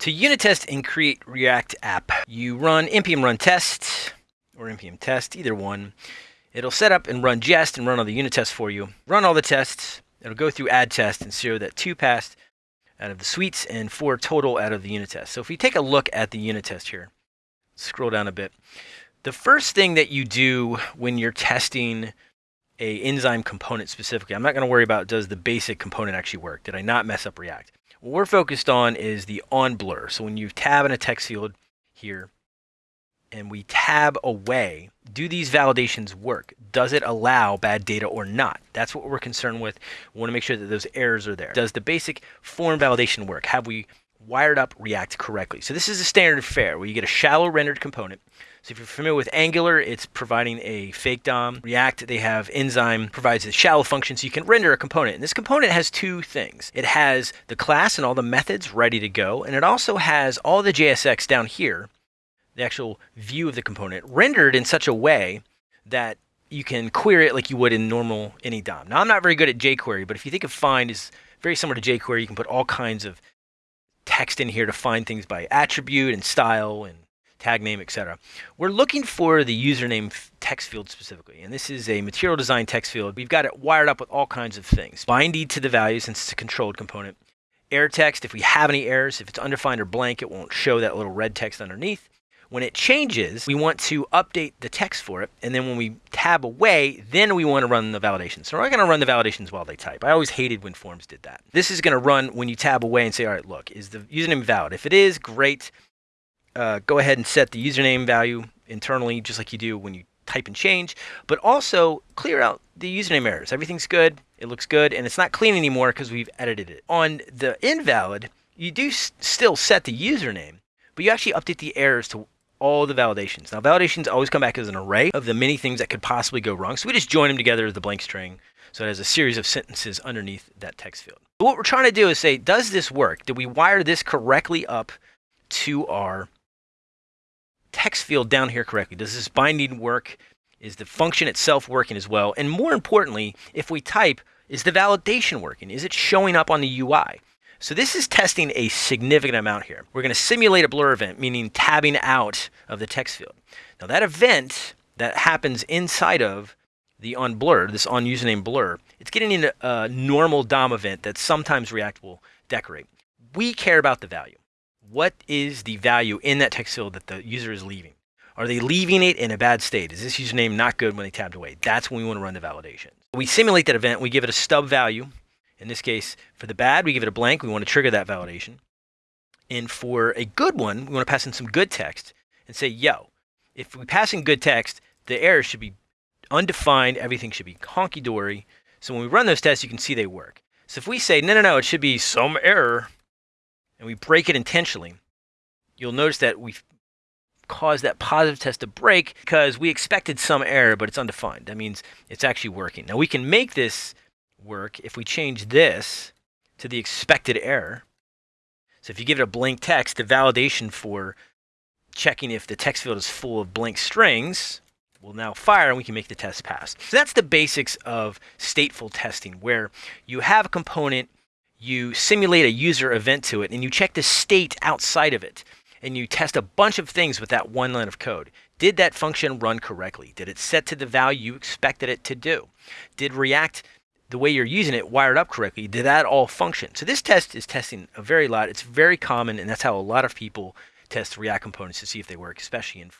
To unit test and create React app, you run npm run test or npm test, either one. It'll set up and run jest and run all the unit tests for you. Run all the tests. It'll go through add test and show that two passed out of the suites and four total out of the unit test. So if we take a look at the unit test here, scroll down a bit. The first thing that you do when you're testing a enzyme component specifically, I'm not going to worry about does the basic component actually work? Did I not mess up React? What we're focused on is the on blur. So when you tab in a text field here and we tab away, do these validations work? Does it allow bad data or not? That's what we're concerned with. We want to make sure that those errors are there. Does the basic form validation work? Have we wired up React correctly? So this is a standard fare where you get a shallow rendered component so if you're familiar with Angular, it's providing a fake DOM. React, they have Enzyme, provides a shallow function so you can render a component. And this component has two things. It has the class and all the methods ready to go, and it also has all the JSX down here, the actual view of the component, rendered in such a way that you can query it like you would in normal any DOM. Now, I'm not very good at jQuery, but if you think of find is very similar to jQuery, you can put all kinds of text in here to find things by attribute and style and tag name, etc. We're looking for the username text field specifically, and this is a material design text field. We've got it wired up with all kinds of things. Binding to the value since it's a controlled component. Error text, if we have any errors, if it's undefined or blank, it won't show that little red text underneath. When it changes, we want to update the text for it, and then when we tab away, then we want to run the validations. So we're not going to run the validations while they type. I always hated when forms did that. This is going to run when you tab away and say, all right, look, is the username valid? If it is, great uh, go ahead and set the username value internally, just like you do when you type and change, but also clear out the username errors. Everything's good, it looks good, and it's not clean anymore because we've edited it. On the invalid, you do still set the username, but you actually update the errors to all the validations. Now, validations always come back as an array of the many things that could possibly go wrong. So we just join them together as the blank string. So it has a series of sentences underneath that text field. But what we're trying to do is say, does this work? Did we wire this correctly up to our text field down here correctly? Does this binding work? Is the function itself working as well? And more importantly, if we type, is the validation working? Is it showing up on the UI? So this is testing a significant amount here. We're going to simulate a blur event, meaning tabbing out of the text field. Now that event that happens inside of the on blur, this on username blur, it's getting in a normal DOM event that sometimes React will decorate. We care about the value what is the value in that text field that the user is leaving? Are they leaving it in a bad state? Is this username not good when they tabbed away? That's when we want to run the validation. We simulate that event. We give it a stub value. In this case, for the bad, we give it a blank. We want to trigger that validation. And for a good one, we want to pass in some good text and say, yo, if we pass in good text, the error should be undefined. Everything should be honky-dory. So when we run those tests, you can see they work. So if we say, no, no, no, it should be some error, and we break it intentionally, you'll notice that we've caused that positive test to break because we expected some error, but it's undefined. That means it's actually working. Now we can make this work if we change this to the expected error. So if you give it a blank text, the validation for checking if the text field is full of blank strings will now fire and we can make the test pass. So that's the basics of stateful testing where you have a component you simulate a user event to it and you check the state outside of it and you test a bunch of things with that one line of code. Did that function run correctly? Did it set to the value you expected it to do? Did React, the way you're using it, wired up correctly? Did that all function? So this test is testing a very lot. It's very common, and that's how a lot of people test React components to see if they work, especially in